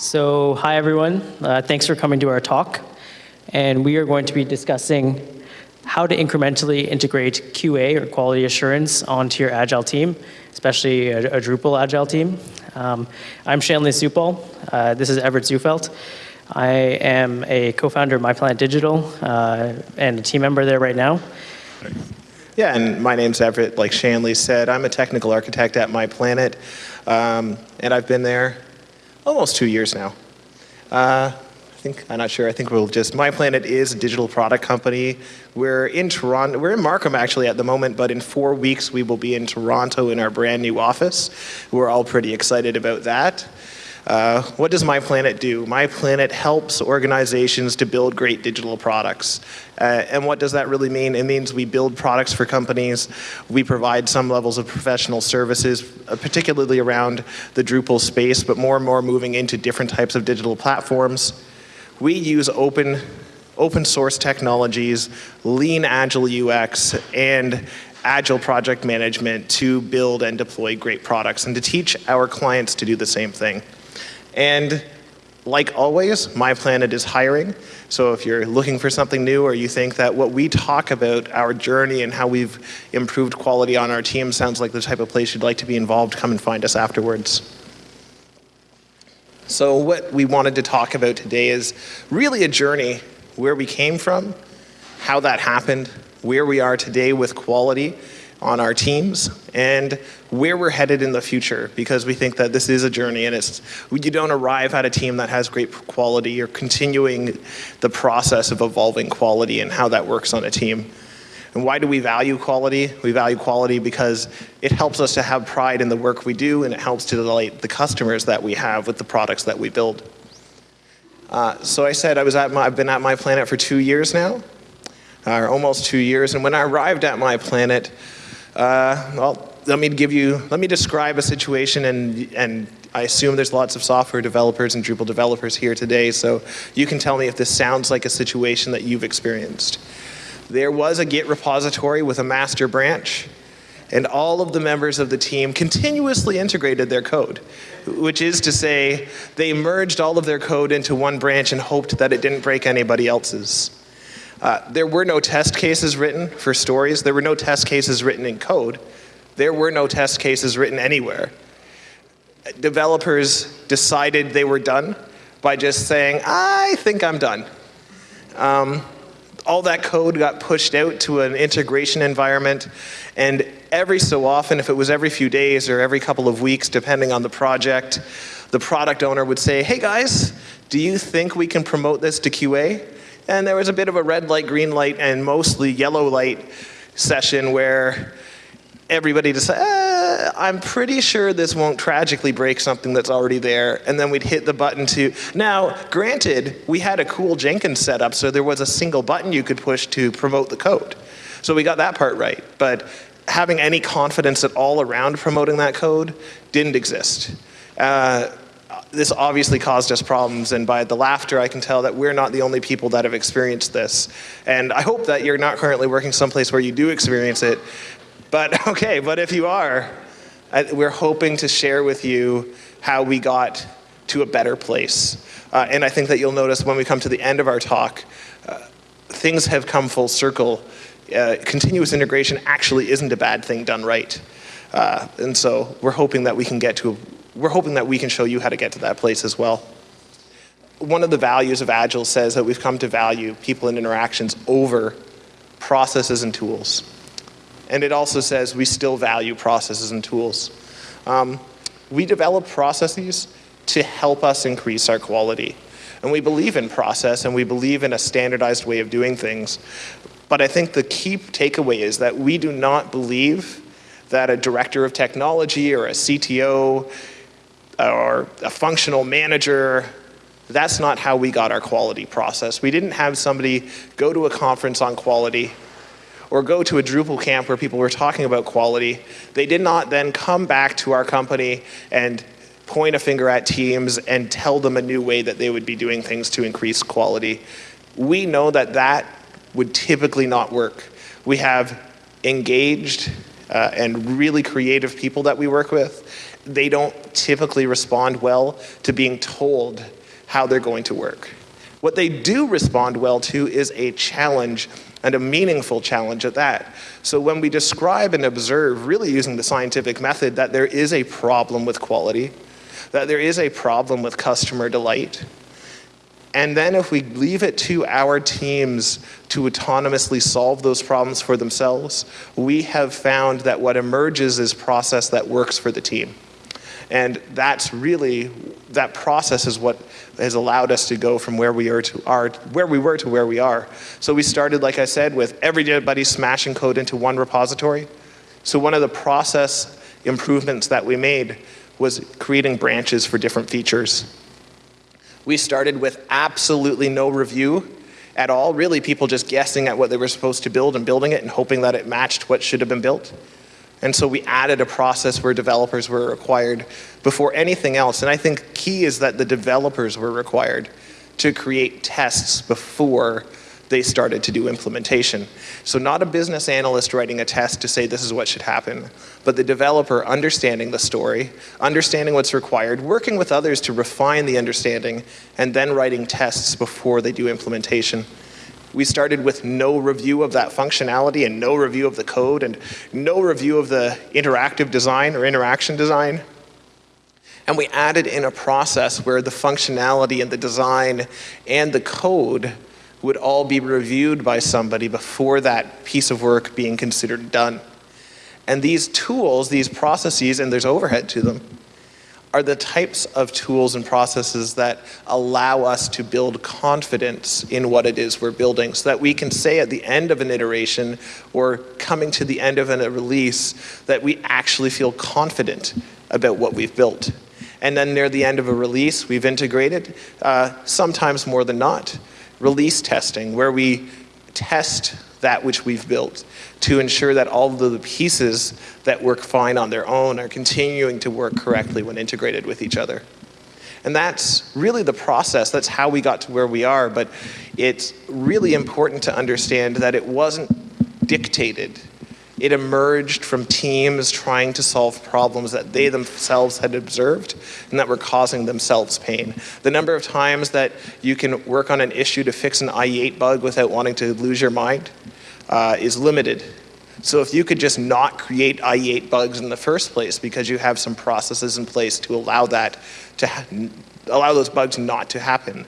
So, hi everyone. Uh, thanks for coming to our talk. And we are going to be discussing how to incrementally integrate QA or quality assurance onto your Agile team, especially a, a Drupal Agile team. Um, I'm Shanley Supal. Uh, this is Everett Zufelt. I am a co-founder of MyPlanet Digital uh, and a team member there right now. Yeah, and my name's Everett. Like Shanley said, I'm a technical architect at MyPlanet, um, and I've been there almost two years now. Uh, I think, I'm not sure, I think we'll just, My Planet is a digital product company. We're in Toronto, we're in Markham actually at the moment, but in four weeks we will be in Toronto in our brand new office. We're all pretty excited about that. Uh, what does My Planet do? My Planet helps organizations to build great digital products. Uh, and what does that really mean? It means we build products for companies, we provide some levels of professional services, uh, particularly around the Drupal space, but more and more moving into different types of digital platforms. We use open open source technologies, lean agile UX, and agile project management to build and deploy great products and to teach our clients to do the same thing. And like always, My Planet is hiring. So if you're looking for something new or you think that what we talk about, our journey and how we've improved quality on our team sounds like the type of place you'd like to be involved, come and find us afterwards. So what we wanted to talk about today is really a journey where we came from, how that happened, where we are today with quality, on our teams and where we're headed in the future because we think that this is a journey and it's you don't arrive at a team that has great quality. You're continuing the process of evolving quality and how that works on a team. And why do we value quality? We value quality because it helps us to have pride in the work we do and it helps to delight the customers that we have with the products that we build. Uh, so I said I was at my, I've been at my planet for two years now uh, almost two years. And when I arrived at MyPlanet uh, well, let me give you, let me describe a situation and, and I assume there's lots of software developers and Drupal developers here today, so you can tell me if this sounds like a situation that you've experienced. There was a Git repository with a master branch, and all of the members of the team continuously integrated their code, which is to say, they merged all of their code into one branch and hoped that it didn't break anybody else's. Uh, there were no test cases written for stories. There were no test cases written in code. There were no test cases written anywhere. Developers decided they were done by just saying, I think I'm done. Um, all that code got pushed out to an integration environment and every so often, if it was every few days or every couple of weeks, depending on the project, the product owner would say, hey guys, do you think we can promote this to QA? And there was a bit of a red light, green light, and mostly yellow light session where everybody just eh, I'm pretty sure this won't tragically break something that's already there. And then we'd hit the button to, now granted, we had a cool Jenkins setup, so there was a single button you could push to promote the code. So we got that part right. But having any confidence at all around promoting that code didn't exist. Uh, this obviously caused us problems, and by the laughter, I can tell that we're not the only people that have experienced this. And I hope that you're not currently working someplace where you do experience it. But okay, but if you are, I, we're hoping to share with you how we got to a better place. Uh, and I think that you'll notice when we come to the end of our talk, uh, things have come full circle. Uh, continuous integration actually isn't a bad thing done right. Uh, and so we're hoping that we can get to we're hoping that we can show you how to get to that place as well. One of the values of Agile says that we've come to value people and interactions over processes and tools. And it also says we still value processes and tools. Um, we develop processes to help us increase our quality. And we believe in process and we believe in a standardized way of doing things. But I think the key takeaway is that we do not believe that a director of technology or a CTO or a functional manager. That's not how we got our quality process. We didn't have somebody go to a conference on quality or go to a Drupal camp where people were talking about quality. They did not then come back to our company and point a finger at teams and tell them a new way that they would be doing things to increase quality. We know that that would typically not work. We have engaged uh, and really creative people that we work with they don't typically respond well to being told how they're going to work. What they do respond well to is a challenge and a meaningful challenge at that. So when we describe and observe, really using the scientific method, that there is a problem with quality, that there is a problem with customer delight, and then if we leave it to our teams to autonomously solve those problems for themselves, we have found that what emerges is process that works for the team. And that's really, that process is what has allowed us to go from where we are to are, where we were to where we are. So we started, like I said, with everybody smashing code into one repository. So one of the process improvements that we made was creating branches for different features. We started with absolutely no review at all, really people just guessing at what they were supposed to build and building it and hoping that it matched what should have been built. And so we added a process where developers were required before anything else. And I think key is that the developers were required to create tests before they started to do implementation. So not a business analyst writing a test to say this is what should happen, but the developer understanding the story, understanding what's required, working with others to refine the understanding, and then writing tests before they do implementation. We started with no review of that functionality and no review of the code and no review of the interactive design or interaction design. And we added in a process where the functionality and the design and the code would all be reviewed by somebody before that piece of work being considered done. And these tools, these processes, and there's overhead to them, are the types of tools and processes that allow us to build confidence in what it is we're building so that we can say at the end of an iteration or coming to the end of a release that we actually feel confident about what we've built. And then near the end of a release, we've integrated, uh, sometimes more than not, release testing, where we test that which we've built to ensure that all of the pieces that work fine on their own are continuing to work correctly when integrated with each other. And that's really the process. That's how we got to where we are. But it's really important to understand that it wasn't dictated it emerged from teams trying to solve problems that they themselves had observed and that were causing themselves pain. The number of times that you can work on an issue to fix an IE8 bug without wanting to lose your mind uh, is limited. So if you could just not create IE8 bugs in the first place because you have some processes in place to allow that to allow those bugs not to happen,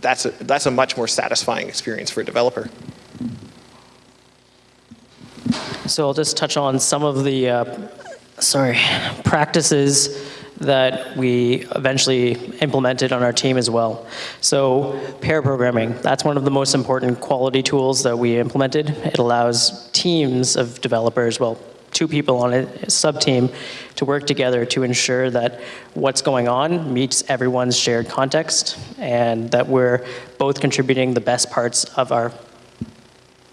that's a, that's a much more satisfying experience for a developer. So I'll just touch on some of the, uh, sorry, practices that we eventually implemented on our team as well. So pair programming, that's one of the most important quality tools that we implemented. It allows teams of developers, well, two people on a sub-team to work together to ensure that what's going on meets everyone's shared context and that we're both contributing the best parts of our,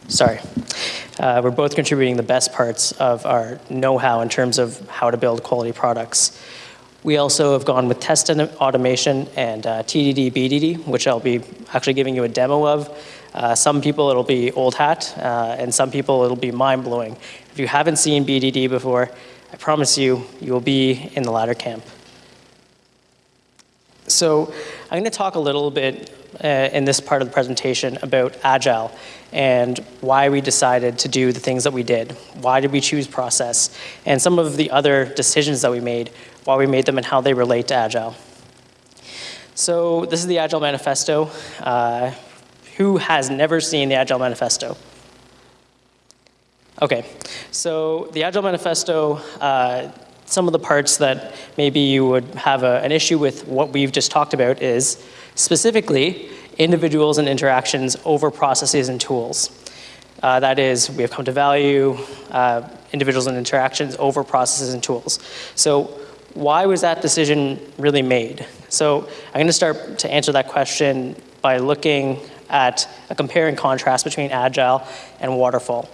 sorry, uh, we're both contributing the best parts of our know-how in terms of how to build quality products. We also have gone with test automation and uh, TDD, BDD, which I'll be actually giving you a demo of. Uh, some people it'll be old hat, uh, and some people it'll be mind-blowing. If you haven't seen BDD before, I promise you, you will be in the latter camp. So I'm going to talk a little bit uh, in this part of the presentation about Agile and why we decided to do the things that we did. Why did we choose process? And some of the other decisions that we made, why we made them and how they relate to Agile. So this is the Agile Manifesto. Uh, who has never seen the Agile Manifesto? Okay, so the Agile Manifesto, uh, some of the parts that maybe you would have a, an issue with what we've just talked about is specifically individuals and interactions over processes and tools. Uh, that is, we have come to value uh, individuals and interactions over processes and tools. So why was that decision really made? So I'm going to start to answer that question by looking at a compare and contrast between Agile and Waterfall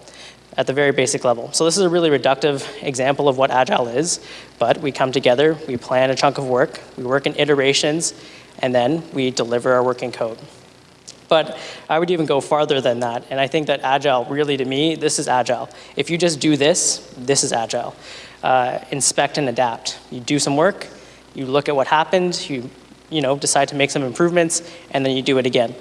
at the very basic level. So this is a really reductive example of what Agile is, but we come together, we plan a chunk of work, we work in iterations, and then we deliver our working code. But I would even go farther than that. And I think that agile, really to me, this is agile. If you just do this, this is agile. Uh, inspect and adapt. You do some work, you look at what happened, you, you know, decide to make some improvements, and then you do it again.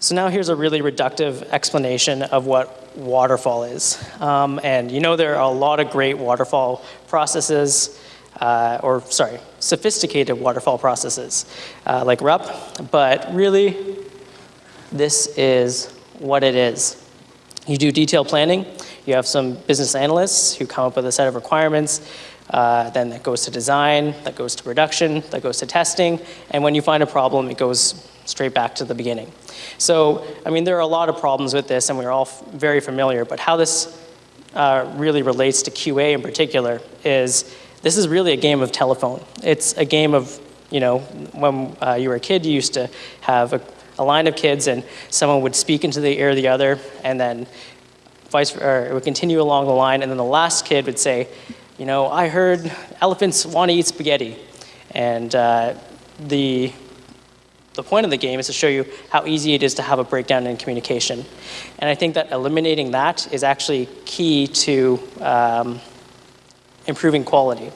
So now here's a really reductive explanation of what waterfall is. Um, and you know there are a lot of great waterfall processes, uh, or sorry, sophisticated waterfall processes uh, like RUP, but really this is what it is. You do detailed planning, you have some business analysts who come up with a set of requirements, uh, then that goes to design, that goes to production, that goes to testing, and when you find a problem, it goes straight back to the beginning. So, I mean, there are a lot of problems with this, and we're all very familiar, but how this uh, really relates to QA in particular is this is really a game of telephone. It's a game of, you know, when uh, you were a kid, you used to have a, a, line of kids and someone would speak into the ear of the other, and then vice, or it would continue along the line, and then the last kid would say, you know, I heard elephants want to eat spaghetti. And uh, the the point of the game is to show you how easy it is to have a breakdown in communication. And I think that eliminating that is actually key to um, improving quality.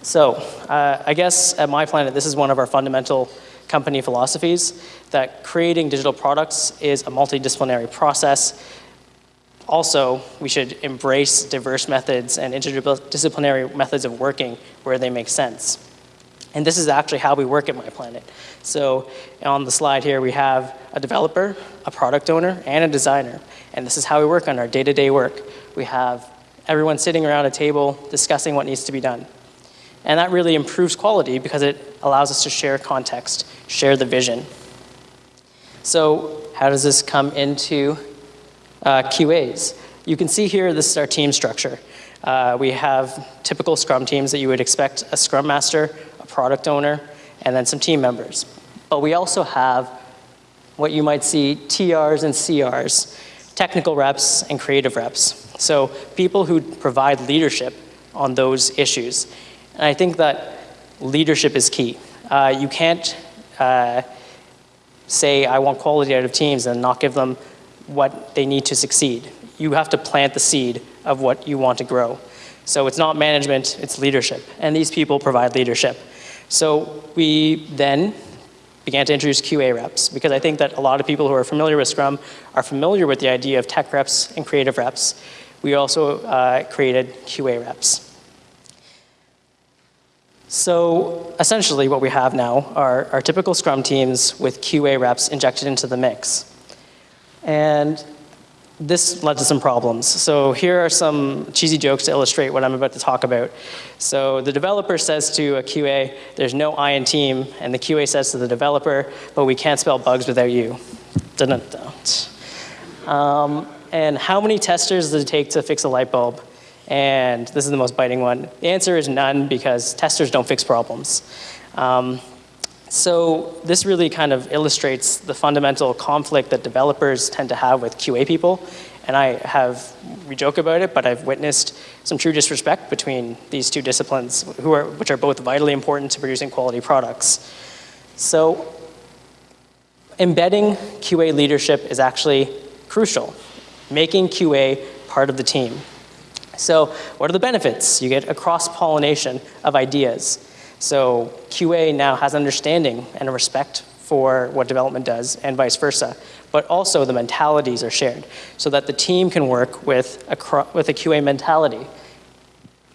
So uh, I guess at My Planet, this is one of our fundamental company philosophies, that creating digital products is a multidisciplinary process. Also, we should embrace diverse methods and interdisciplinary methods of working where they make sense. And this is actually how we work at My Planet. So on the slide here, we have a developer, a product owner, and a designer. And this is how we work on our day-to-day -day work. We have everyone sitting around a table discussing what needs to be done. And that really improves quality because it allows us to share context, share the vision. So how does this come into uh, QAs? You can see here, this is our team structure. Uh, we have typical Scrum teams that you would expect a Scrum Master, a product owner, and then some team members. But we also have what you might see TRs and CRs, technical reps and creative reps. So people who provide leadership on those issues. And I think that leadership is key. Uh, you can't uh, say, I want quality out of teams and not give them what they need to succeed. You have to plant the seed of what you want to grow. So it's not management, it's leadership. And these people provide leadership. So we then began to introduce QA reps because I think that a lot of people who are familiar with Scrum are familiar with the idea of tech reps and creative reps. We also uh, created QA reps. So essentially what we have now are our typical Scrum teams with QA reps injected into the mix. And this led to some problems. So here are some cheesy jokes to illustrate what I'm about to talk about. So the developer says to a QA, there's no I in team, and the QA says to the developer, but we can't spell bugs without you. Dun -dun -dun. Um, and how many testers does it take to fix a light bulb? And this is the most biting one. The answer is none because testers don't fix problems. Um, so this really kind of illustrates the fundamental conflict that developers tend to have with QA people. And I have, we joke about it, but I've witnessed some true disrespect between these two disciplines, who are, which are both vitally important to producing quality products. So embedding QA leadership is actually crucial, making QA part of the team. So what are the benefits? You get a cross-pollination of ideas. So QA now has understanding and a respect for what development does and vice versa. But also the mentalities are shared so that the team can work with a, with a QA mentality.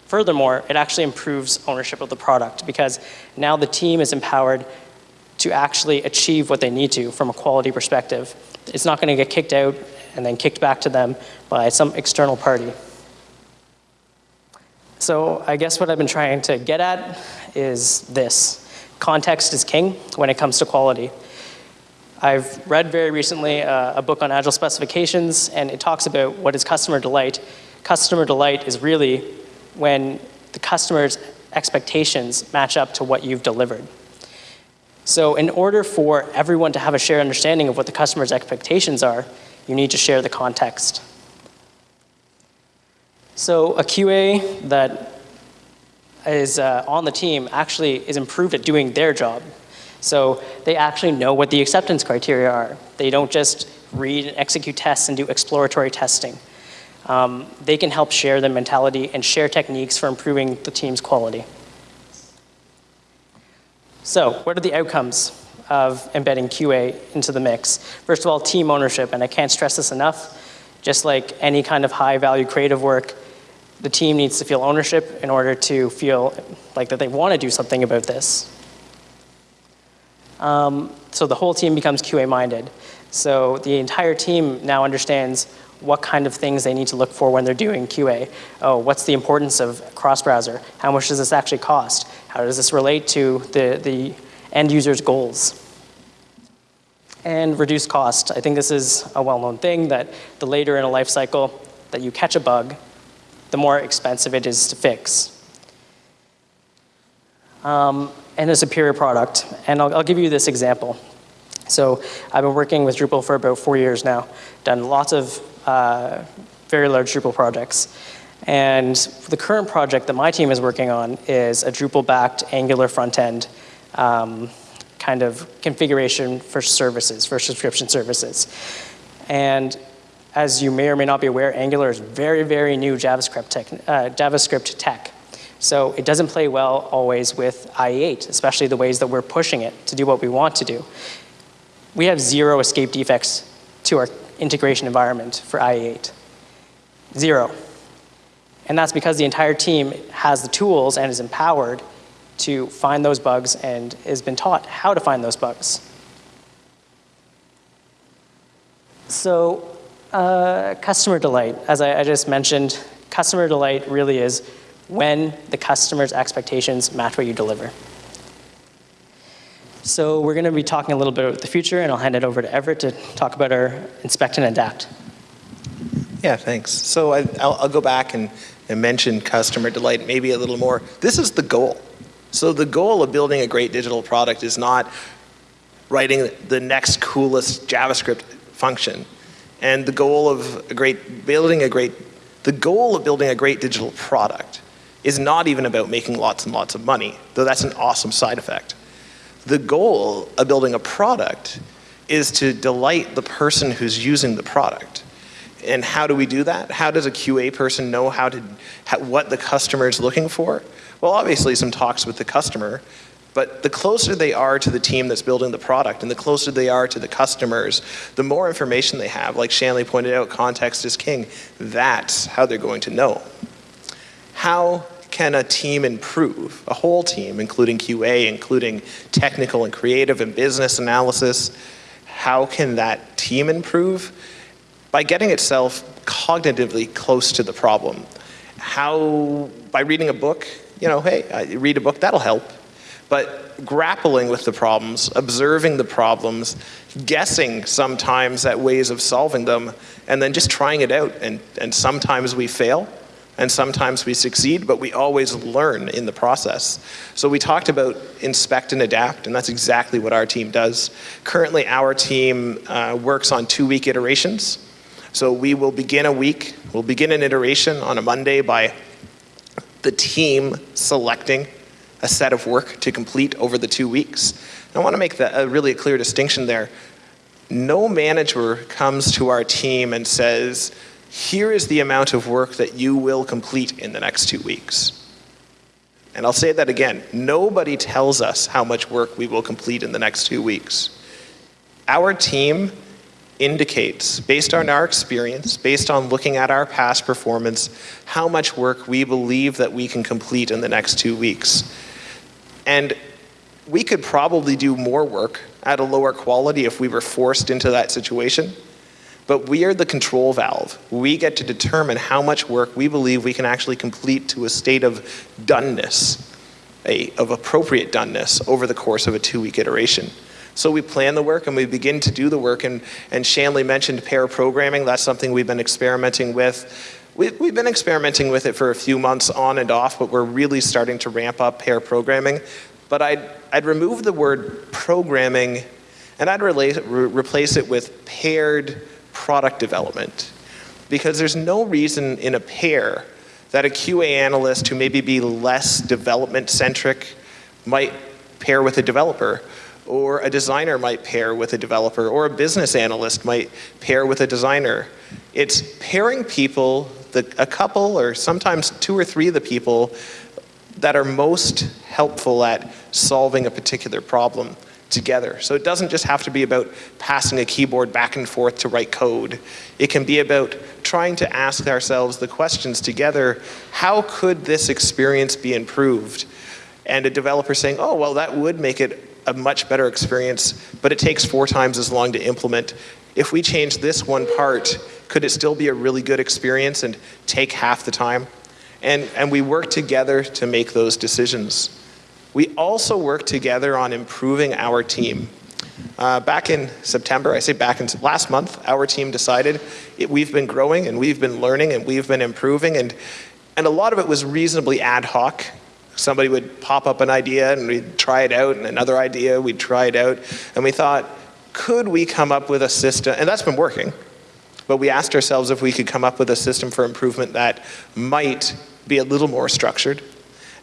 Furthermore, it actually improves ownership of the product because now the team is empowered to actually achieve what they need to from a quality perspective. It's not going to get kicked out and then kicked back to them by some external party. So I guess what I've been trying to get at is this. Context is king when it comes to quality. I've read very recently uh, a book on agile specifications and it talks about what is customer delight. Customer delight is really when the customer's expectations match up to what you've delivered. So in order for everyone to have a shared understanding of what the customer's expectations are, you need to share the context. So a QA that is uh, on the team actually is improved at doing their job. So they actually know what the acceptance criteria are. They don't just read and execute tests and do exploratory testing. Um, they can help share their mentality and share techniques for improving the team's quality. So what are the outcomes of embedding QA into the mix? First of all, team ownership, and I can't stress this enough. Just like any kind of high value creative work, the team needs to feel ownership in order to feel like that they want to do something about this. Um, so the whole team becomes QA minded. So the entire team now understands what kind of things they need to look for when they're doing QA. Oh, what's the importance of cross-browser? How much does this actually cost? How does this relate to the, the end user's goals? And reduce cost. I think this is a well-known thing that the later in a life cycle that you catch a bug, the more expensive it is to fix. Um, and a superior product. And I'll, I'll give you this example. So I've been working with Drupal for about four years now, done lots of uh, very large Drupal projects. And the current project that my team is working on is a Drupal-backed Angular front-end um, kind of configuration for services, for subscription services. And as you may or may not be aware, Angular is very, very new JavaScript tech. Uh, JavaScript tech. So it doesn't play well always with IE8, especially the ways that we're pushing it to do what we want to do. We have zero escape defects to our integration environment for IE8. Zero. And that's because the entire team has the tools and is empowered to find those bugs and has been taught how to find those bugs. So uh, customer delight, as I, I just mentioned, customer delight really is when the customer's expectations match what you deliver. So we're going to be talking a little bit about the future, and I'll hand it over to Everett to talk about our inspect and adapt. Yeah, thanks. So I, will go back and, and mention customer delight maybe a little more. This is the goal. So the goal of building a great digital product is not writing the next coolest JavaScript function. And the goal of a great, building a great, the goal of building a great digital product is not even about making lots and lots of money, though that's an awesome side effect. The goal of building a product is to delight the person who's using the product. And how do we do that? How does a QA person know how to, how, what the customer is looking for? Well, obviously some talks with the customer, but the closer they are to the team that's building the product and the closer they are to the customers, the more information they have. Like Shanley pointed out, context is king. That's how they're going to know. How can a team improve, a whole team, including QA, including technical and creative and business analysis, how can that team improve? By getting itself cognitively close to the problem. How, by reading a book, you know, hey, read a book, that'll help. But grappling with the problems, observing the problems, guessing sometimes at ways of solving them, and then just trying it out. And, and sometimes we fail, and sometimes we succeed, but we always learn in the process. So we talked about inspect and adapt, and that's exactly what our team does. Currently, our team uh, works on two-week iterations. So we will begin a week, we'll begin an iteration on a Monday by the team selecting a set of work to complete over the two weeks. I want to make a really clear distinction there. No manager comes to our team and says, here is the amount of work that you will complete in the next two weeks. And I'll say that again, nobody tells us how much work we will complete in the next two weeks. Our team indicates, based on our experience, based on looking at our past performance, how much work we believe that we can complete in the next two weeks. And we could probably do more work at a lower quality if we were forced into that situation. But we are the control valve. We get to determine how much work we believe we can actually complete to a state of doneness, a, of appropriate doneness over the course of a two-week iteration. So we plan the work and we begin to do the work. And, and Shanley mentioned pair programming. That's something we've been experimenting with. We, we've been experimenting with it for a few months on and off, but we're really starting to ramp up pair programming. But I'd, I'd remove the word programming and I'd re replace it with paired product development. Because there's no reason in a pair that a QA analyst who maybe be less development centric might pair with a developer. or a designer might pair with a developer, or a business analyst might pair with a designer. It's pairing people, the, a couple or sometimes two or three of the people that are most helpful at solving a particular problem together. So it doesn't just have to be about passing a keyboard back and forth to write code. It can be about trying to ask ourselves the questions together, how could this experience be improved? And a developer saying, oh, well, that would make it a much better experience, but it takes four times as long to implement. If we change this one part, could it still be a really good experience and take half the time? And, and we work together to make those decisions. We also work together on improving our team. Uh, back in September, I say back in last month, our team decided it, we've been growing and we've been learning and we've been improving and, and a lot of it was reasonably ad hoc. Somebody would pop up an idea and we'd try it out and another idea, we'd try it out. And we thought, could we come up with a system, and that's been working, but we asked ourselves if we could come up with a system for improvement that might be a little more structured,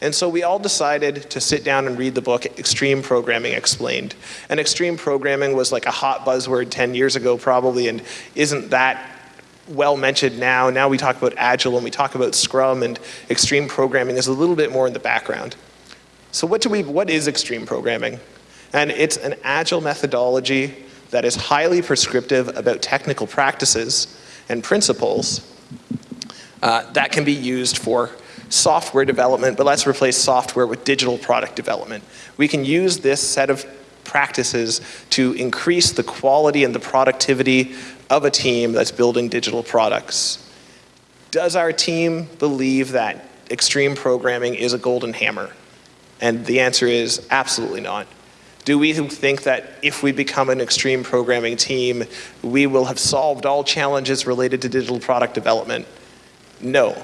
and so we all decided to sit down and read the book Extreme Programming Explained. And extreme programming was like a hot buzzword 10 years ago probably and isn't that well mentioned now. Now we talk about Agile and we talk about Scrum and extreme programming is a little bit more in the background. So what, do we, what is extreme programming? And it's an Agile methodology that is highly prescriptive about technical practices and principles uh, that can be used for software development, but let's replace software with digital product development. We can use this set of practices to increase the quality and the productivity of a team that's building digital products. Does our team believe that extreme programming is a golden hammer? And the answer is absolutely not. Do we think that if we become an extreme programming team, we will have solved all challenges related to digital product development? No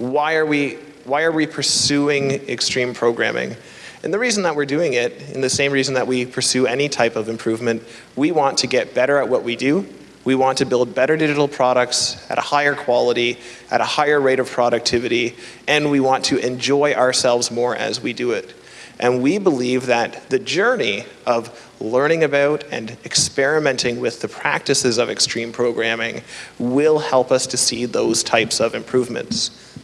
why are we, why are we pursuing extreme programming? And the reason that we're doing it, in the same reason that we pursue any type of improvement, we want to get better at what we do. We want to build better digital products at a higher quality, at a higher rate of productivity, and we want to enjoy ourselves more as we do it. And we believe that the journey of learning about and experimenting with the practices of extreme programming will help us to see those types of improvements.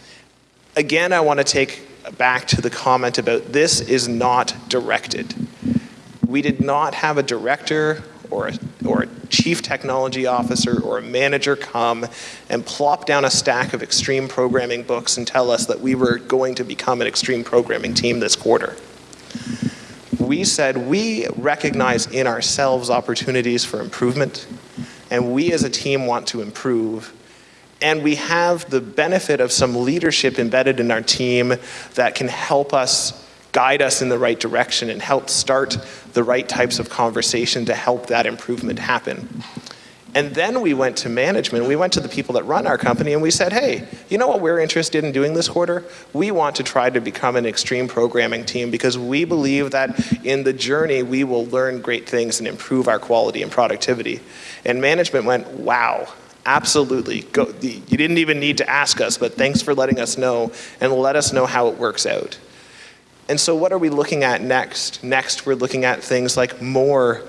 Again, I want to take back to the comment about this is not directed. We did not have a director or a, or a chief technology officer or a manager come and plop down a stack of extreme programming books and tell us that we were going to become an extreme programming team this quarter. We said we recognize in ourselves opportunities for improvement and we as a team want to improve and we have the benefit of some leadership embedded in our team that can help us guide us in the right direction and help start the right types of conversation to help that improvement happen. And then we went to management, we went to the people that run our company and we said, hey, you know what we're interested in doing this quarter? We want to try to become an extreme programming team because we believe that in the journey we will learn great things and improve our quality and productivity. And management went, wow, Absolutely. Go, you didn't even need to ask us, but thanks for letting us know and let us know how it works out. And so what are we looking at next? Next, we're looking at things like more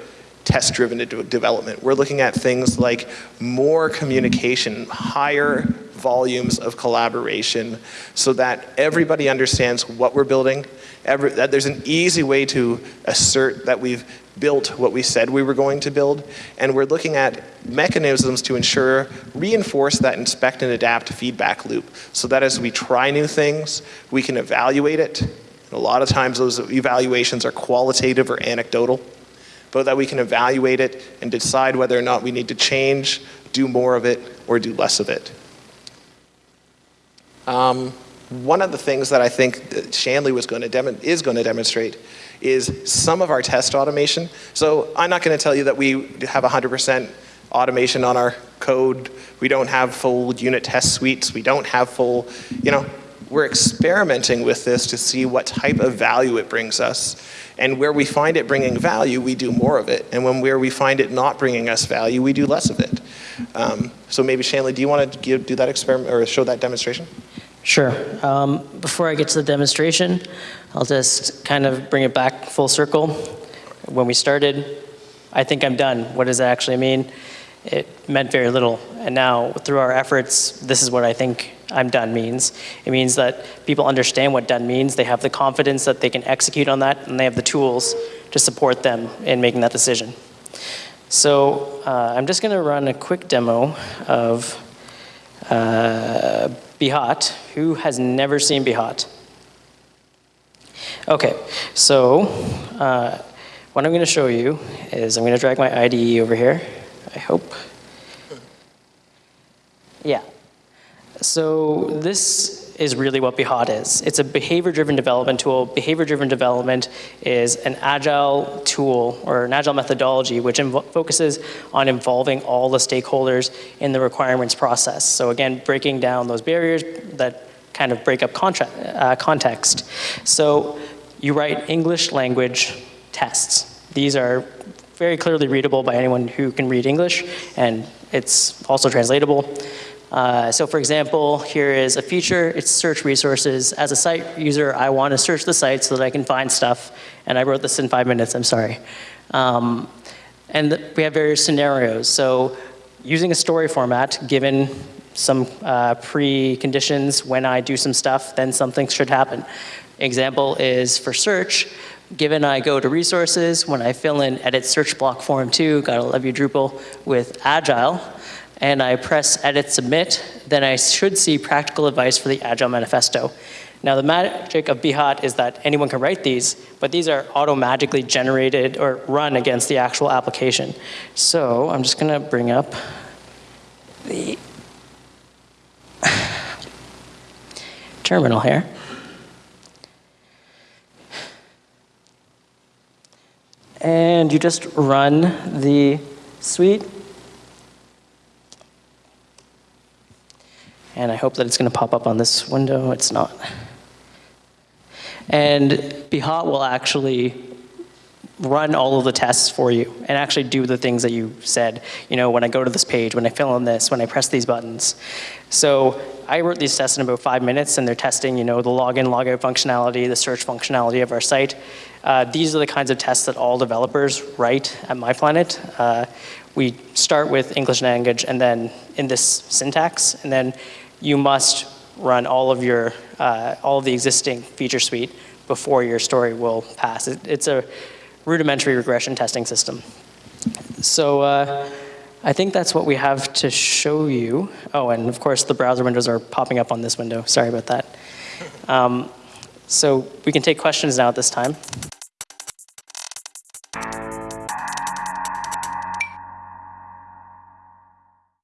test-driven development. We're looking at things like more communication, higher volumes of collaboration so that everybody understands what we're building. Every, that there's an easy way to assert that we've built what we said we were going to build. And we're looking at mechanisms to ensure, reinforce that inspect and adapt feedback loop so that as we try new things, we can evaluate it. And a lot of times those evaluations are qualitative or anecdotal but that we can evaluate it and decide whether or not we need to change, do more of it, or do less of it. Um, one of the things that I think Shanley was going to is going to demonstrate is some of our test automation. So I'm not going to tell you that we have 100% automation on our code. We don't have full unit test suites. We don't have full, you know, we're experimenting with this to see what type of value it brings us. And where we find it bringing value, we do more of it. And when where we find it not bringing us value, we do less of it. Um, so maybe Shanley, do you want to give, do that experiment or show that demonstration? Sure. Um, before I get to the demonstration, I'll just kind of bring it back full circle. When we started, I think I'm done. What does that actually mean? It meant very little. And now, through our efforts, this is what I think I'm done means. It means that people understand what done means. They have the confidence that they can execute on that, and they have the tools to support them in making that decision. So uh, I'm just going to run a quick demo of uh, Behat. Who has never seen Behat? Okay, so uh, what I'm going to show you is I'm going to drag my IDE over here. I hope. Yeah. So this is really what Behat is. It's a behavior-driven development tool. Behavior-driven development is an agile tool or an agile methodology which focuses on involving all the stakeholders in the requirements process. So again, breaking down those barriers that kind of break up uh, context. So you write English language tests. These are very clearly readable by anyone who can read English, and it's also translatable. Uh, so for example, here is a feature, it's search resources. As a site user, I want to search the site so that I can find stuff, and I wrote this in five minutes, I'm sorry. Um, and we have various scenarios. So using a story format, given some uh, preconditions, when I do some stuff, then something should happen. Example is for search, given I go to resources, when I fill in edit search block form two, gotta love you Drupal, with Agile, and I press edit submit, then I should see practical advice for the Agile Manifesto. Now the magic of Behat is that anyone can write these, but these are auto-magically generated or run against the actual application. So I'm just gonna bring up the terminal here. And you just run the suite And I hope that it's going to pop up on this window. It's not. And Behat will actually run all of the tests for you and actually do the things that you said. You know, when I go to this page, when I fill in this, when I press these buttons. So I wrote these tests in about five minutes, and they're testing, you know, the login, logout functionality, the search functionality of our site. Uh, these are the kinds of tests that all developers write at MyPlanet. Uh, we start with English language, and then in this syntax, and then you must run all of your uh, all of the existing feature suite before your story will pass. It, it's a rudimentary regression testing system. So uh, I think that's what we have to show you. Oh, and of course the browser windows are popping up on this window. Sorry about that. Um, so we can take questions now at this time.